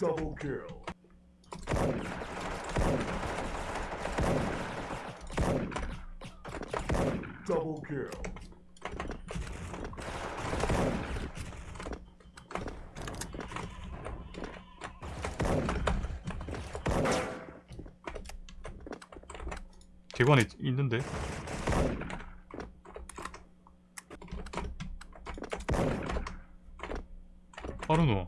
Double kill. Double kill. 개관에 있는데 빠르노.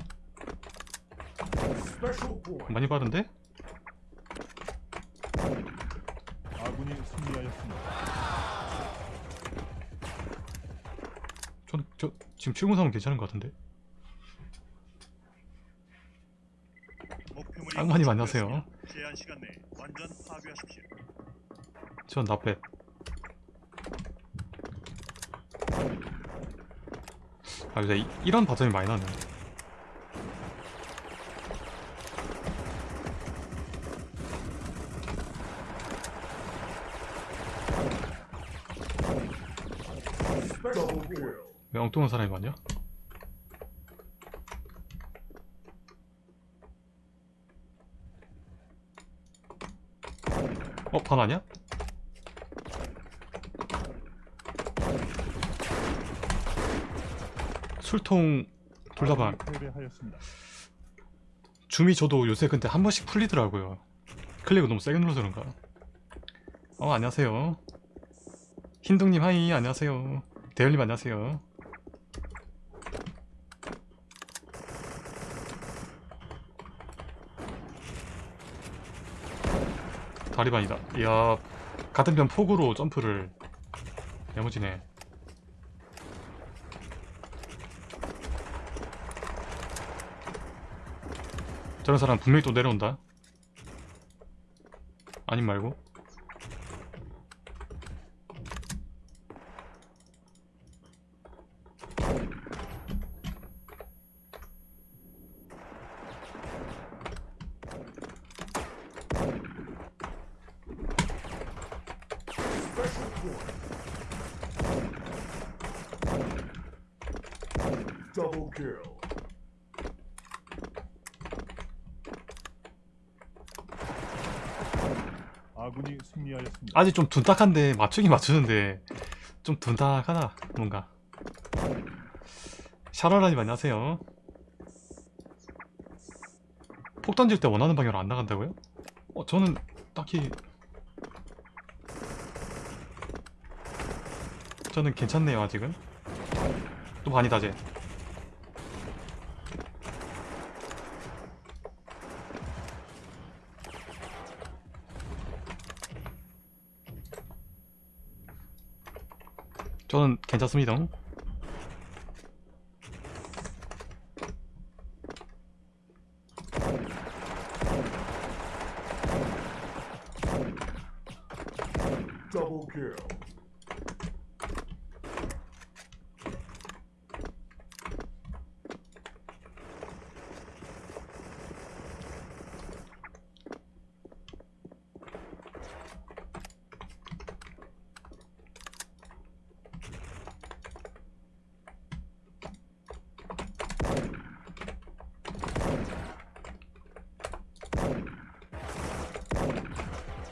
많이 빠른데? 아군이 승리하였습니다. 전, 저 지금 703은 괜찮은 것 같은데 악마님 안녕하세요. 전 나빼 아 근데 이- 이런 바텀이 많이 나네 Double kill. 왜 엉뚱한 사람이 많냐? 어? 반 아니야? 술통 둘 다 반. 줌이 저도 요새 근데 한 번씩 풀리더라고요. 클릭을 너무 세게 눌러서 그런가. 어 안녕하세요. 흰둥님 하이 안녕하세요. 대열님 안녕하세요. 다리반이다. 이야 같은 편 폭으로 점프를 야무지네. 저런 사람 분명히 또 내려온다. 아님 말고. Special point. Double kill. 아군이 승리하였습니다. 아직 좀 둔탁한데 맞추긴 맞추는데 좀 둔탁하다 뭔가. 샤라라님 안녕하세요. 폭 던질 때 원하는 방향으로 안 나간다고요? 어 저는 딱히 저는 괜찮네요 아직은. 또 반이다 쟤. 저는 괜찮습니다. Double kill.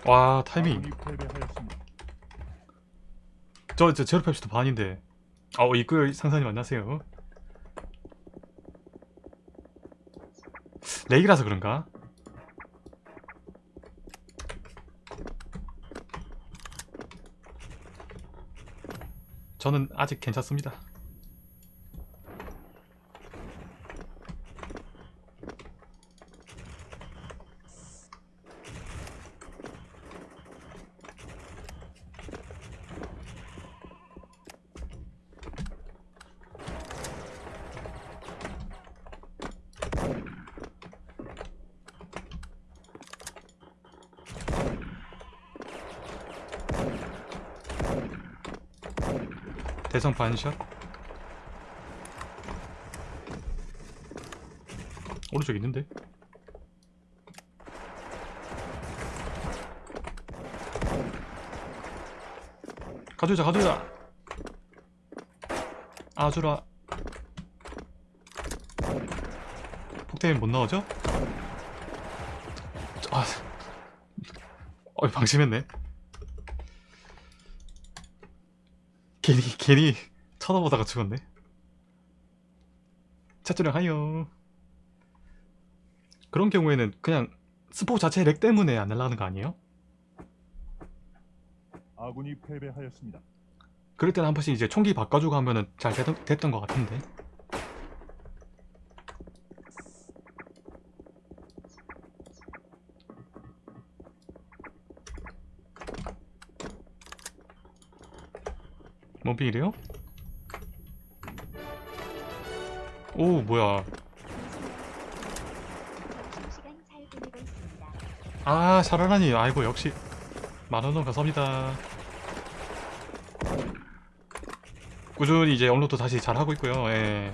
와 타이밍. 패배하였습니다. 저, 저 제로 펩시도 반인데. 어 이끌 상사님 안녕하세요. 렉이라서 그런가? 저는 아직 괜찮습니다. 대성 반샷 오른쪽 있는데 가져자 가져자 아주라 폭탄이 못 나오죠? 아, 어 방심했네. 괜히 쳐다보다가 죽었네. 차주령 하요. 그런 경우에는 그냥 스포 자체 렉 때문에 안 날라가는 거 아니에요? 아군이 패배하였습니다. 그럴 때는 한 번씩 이제 총기 바꿔주고 하면은 잘 됐, 됐던 것 같은데. 뭐비 이래요? 오 뭐야. 아 샤라라니 아이고 역시 만원원 감사합니다 꾸준히 이제 업로드 다시 잘 하고 있고요 예.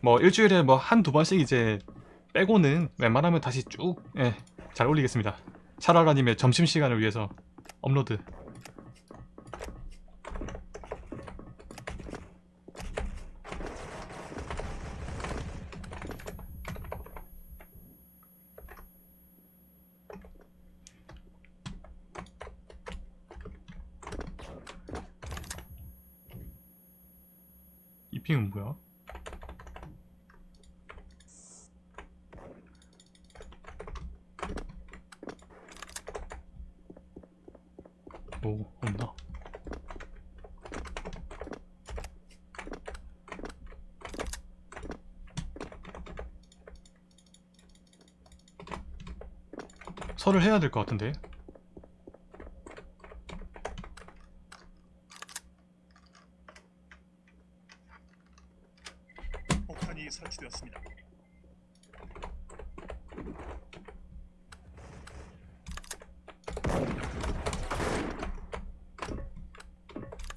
뭐 일주일에 뭐 한 두 번씩 이제 빼고는 웬만하면 다시 쭉 예, 잘 올리겠습니다 샤라라님의 점심시간을 위해서 업로드 이 핑은 뭐야? 오 없나? 설을 해야 될 것 같은데 폭탄이 설치되었습니다.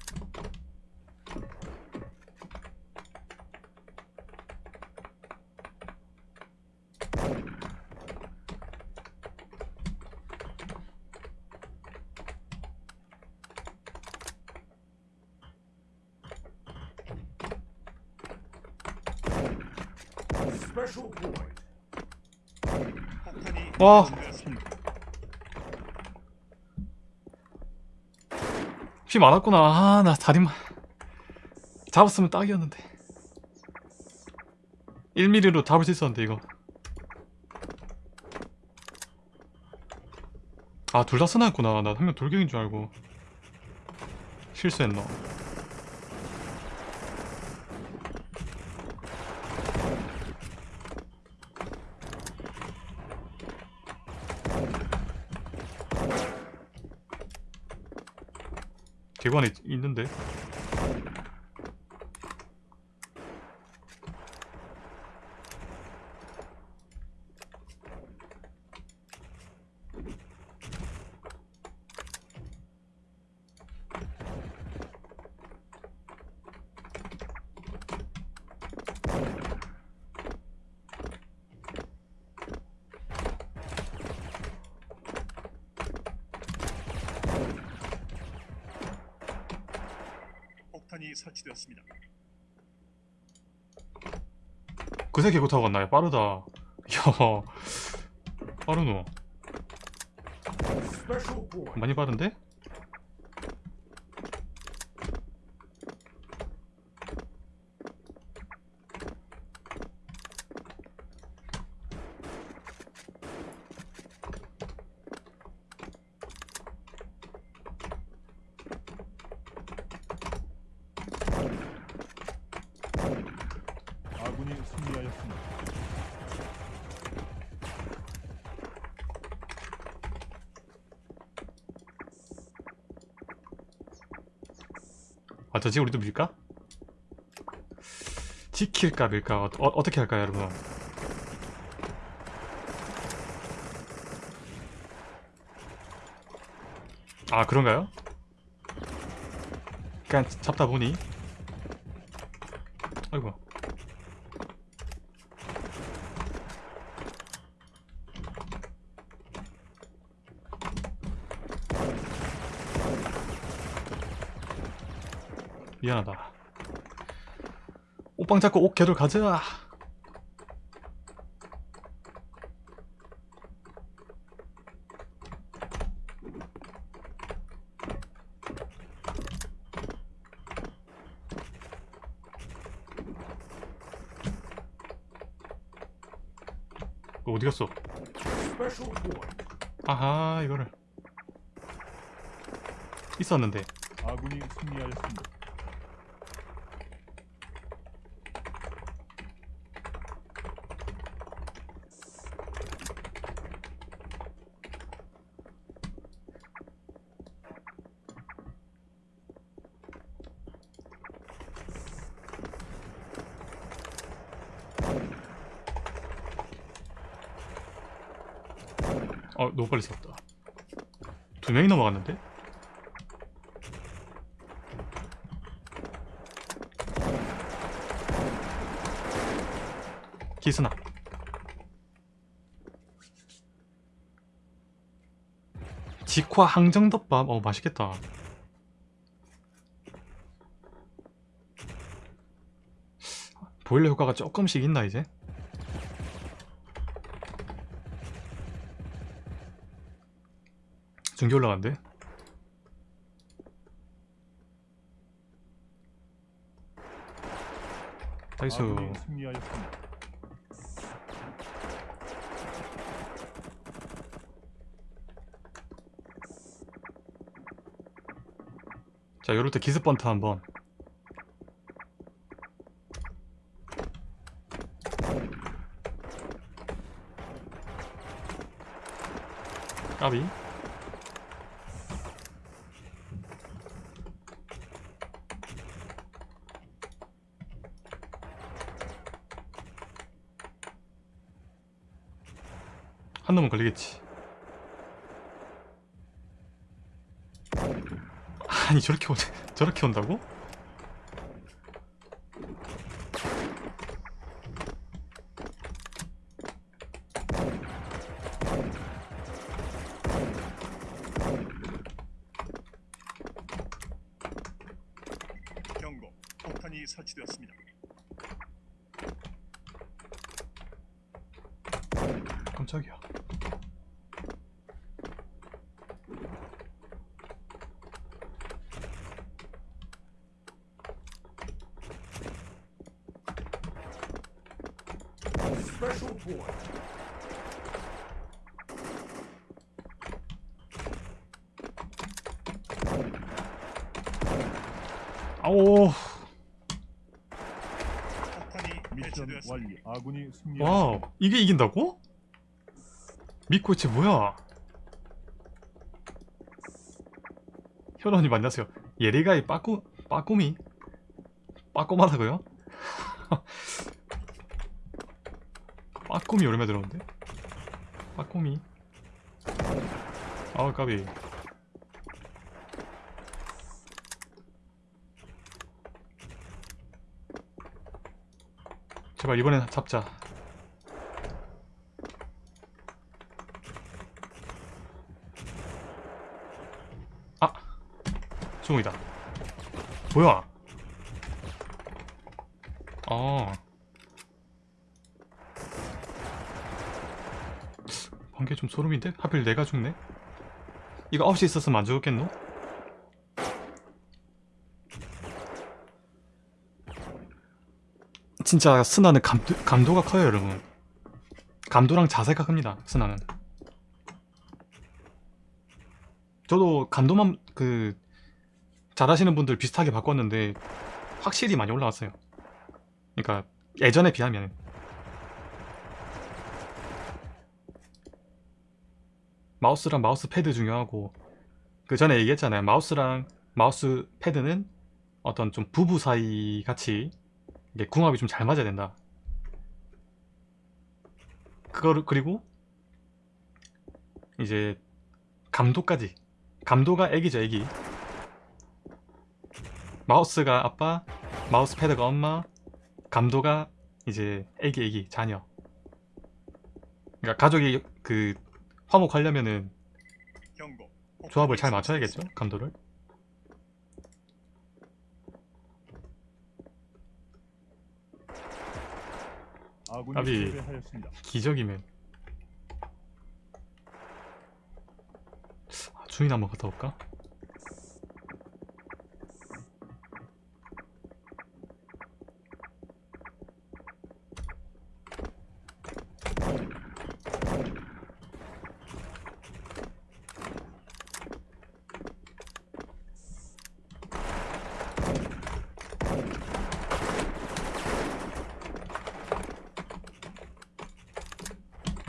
Special point. 폭탄이 와. 설치되었습니다. 피 많았구나. 아, 나 다리만 잡았으면 딱이었는데. 1mm로 잡을 수 있었는데 이거. 아, 둘다 스나였구나. 나 한 명 돌격인 줄 알고. 실수했노. 개관에 있- 있는데. 그새 개구 타고 갔나요? 빠르다. 야, 빠르노. 많이 빠른데? 아군이 승리하였습니다. 아, 저지 우리도 밀까? 지킬까 밀까? 어, 어 떻게 할까요, 여러분? 아, 그런가요? 그냥 잡다 보니 아이고 미안하다 옥방 잡고 옥개로 가자 어, 어디 갔어? 아하 이거를 있었는데 아군이 승리하였습니다. 어 너무 빨리 썼다 두 명이 넘어갔는데? 기스나 직화 항정덮밥 어 맛있겠다 보일러 효과가 조금씩 있나 이제? 중계 올라간대 나이스. 자 요럴 때 기습 번트 한번. 까비 걸리겠지 아니 저렇게 오 저렇게 온다고? 폭탄이 설치되었습니다. 깜짝이야. Point. 아오. 폭탄이 미션. 완료. 아군이 승리하였습니다. 와우. 이게 이긴다고? 있지 뭐야? 현원님 안녕하세요. 예리가이 빠꾸 빠꾸미 빠꼬마다고요? 빠꾸미 오랜만에 들었는데? 빠꾸미. 아우 까비. 제발 이번엔 잡자. 아! 중이다. 뭐야? 아. 관계 좀 소름인데? 하필 내가 죽네? 이거 9시 있었으면 안 죽었겠노? 진짜 스나는 감도, 감도가 커요 여러분 감도랑 자세가 큽니다 스나는 저도 감도만 그 잘하시는 분들 비슷하게 바꿨는데 확실히 많이 올라왔어요 그러니까 예전에 비하면 마우스랑 마우스 패드 중요하고. 그 전에 얘기했잖아요. 마우스랑 마우스 패드는 어떤 좀 부부 사이 같이 이게 궁합이 좀 잘 맞아야 된다. 그거를 그리고 이제 감도까지. 감도가 애기죠 애기. 마우스가 아빠 마우스 패드가 엄마 감도가 이제 애기 애기 자녀. 그러니까 가족이 그 화목하려면은 조합을 잘 맞춰야겠죠. 감도를. 패배하였습니다. 기적이면 아, 주인 한번 갔다 올까?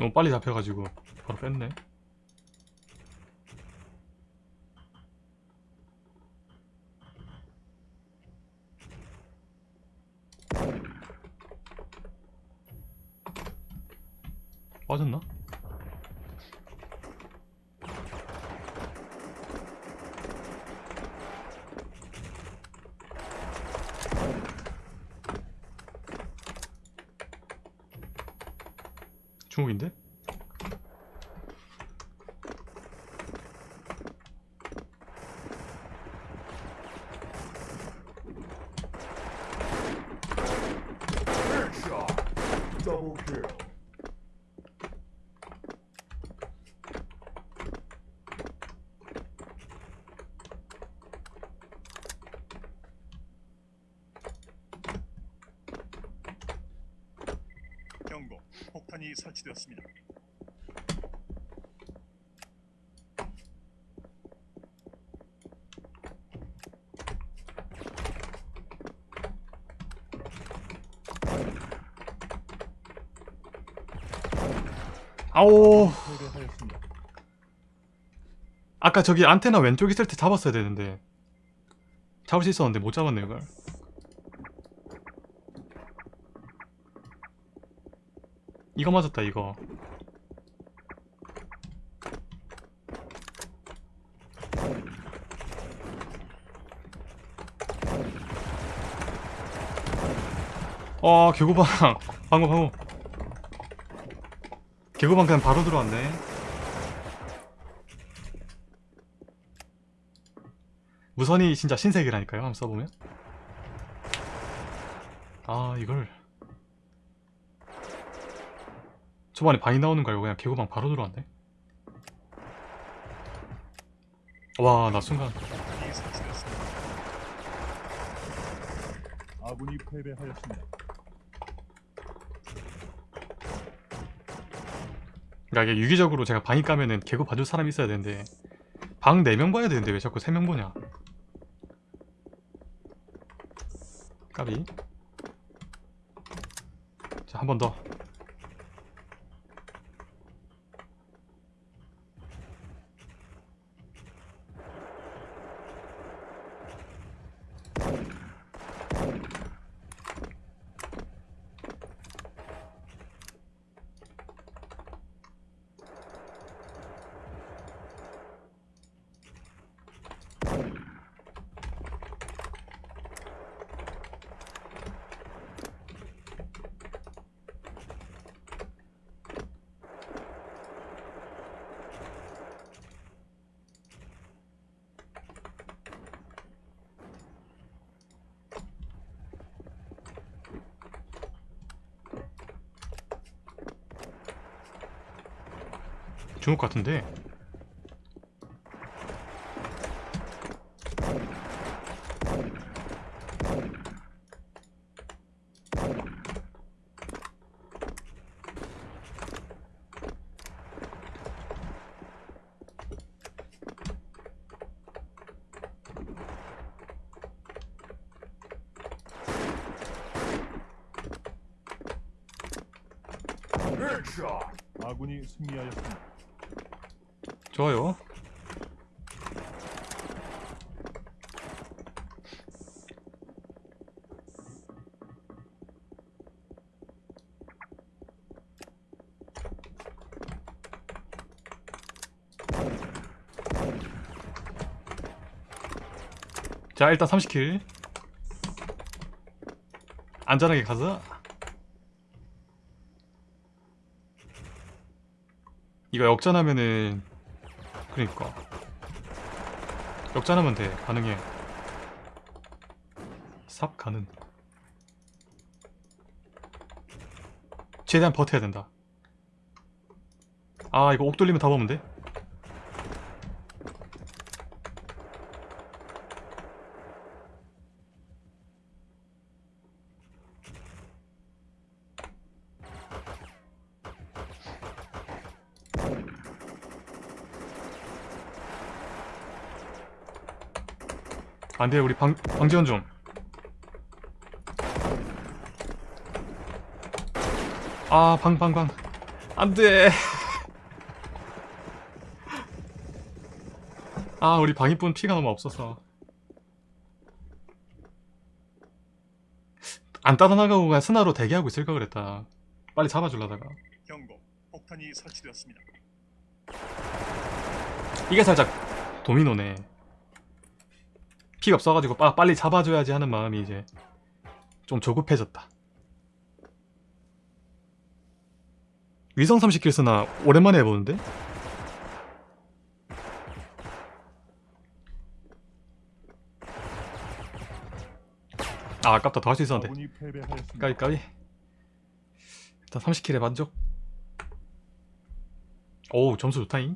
너무 빨리 잡혀가지고 바로 뺐네 빠졌나? 중국인데? Headshot. Double. 경고. 폭탄이 설치되었습니다. 아오. 아까 저기 안테나 왼쪽 있을 때 잡았어야 되는데. 잡을 수 있었는데 못 잡았네 이걸. 이거 맞았다 이거. 어 개구방. 방금 방금 개구방 그냥 바로 들어왔네 무선이 진짜 신세계라니까요 한번 써보면 아 이걸 초반에 바위 나오는 거 알고 그냥 개구방 바로 들어왔네 와 나 순간. 아군이 패배하였습니다. 그러니까 이게 유기적으로 제가 방이 까면은 개구 봐줄 사람이 있어야 되는데 방 4명 봐야 되는데 왜 자꾸 3명 보냐? 까비. 자 한 번 더 중국 같은데 Headshot. 아군이 승리하였습니다. 좋아요. 자 일단 30킬. 안전하게 가자 이거 역전하면은 그러니까. 역전하면 돼 가능해. 삽 가능. 최대한 버텨야 된다. 아 이거 옥 돌리면 다 보면 돼? 안돼 우리 방, 방지원 좀 아, 방, 방, 방. 안 돼. 아, 우리 방위분 피가 너무 없어서. 안 따라 나가고 그냥 스나로 대기하고 있을 걸 그랬다. 빨리 잡아주려다가. 경고. 폭탄이 설치되었습니다. 이게 살짝 도미노네. 피가 없어가지고 빠, 빨리 잡아줘야지 하는 마음이 이제 좀 조급해졌다. 위성 30킬 쓰나 오랜만에 해보는데? 아 아깝다 더 할 수 있었는데. 까비 까비 일단 30킬에 만족 오 점수 좋다잉